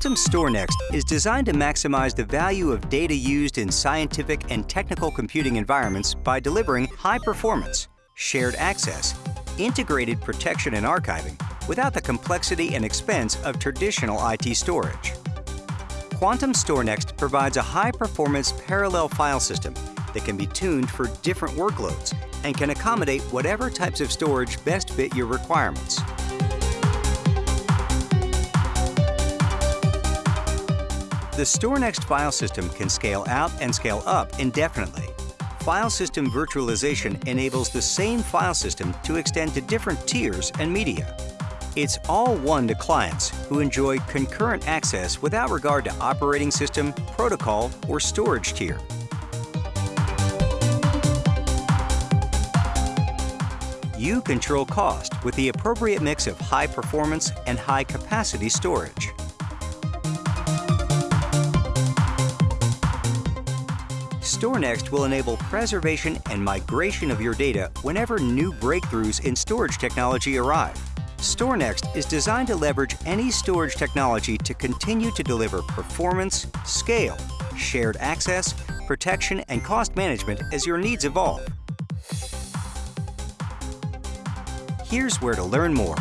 Quantum StorNext is designed to maximize the value of data used in scientific and technical computing environments by delivering high performance, shared access, integrated protection and archiving without the complexity and expense of traditional IT storage. Quantum StorNext provides a high-performance parallel file system that can be tuned for different workloads and can accommodate whatever types of storage best fit your requirements. The StorNext file system can scale out and scale up indefinitely. File system virtualization enables the same file system to extend to different tiers and media. It's all one to clients who enjoy concurrent access without regard to operating system, protocol, or storage tier. You control cost with the appropriate mix of high performance and high capacity storage. StorNext will enable preservation and migration of your data whenever new breakthroughs in storage technology arrive. StorNext is designed to leverage any storage technology to continue to deliver performance, scale, shared access, protection, and cost management as your needs evolve. Here's where to learn more.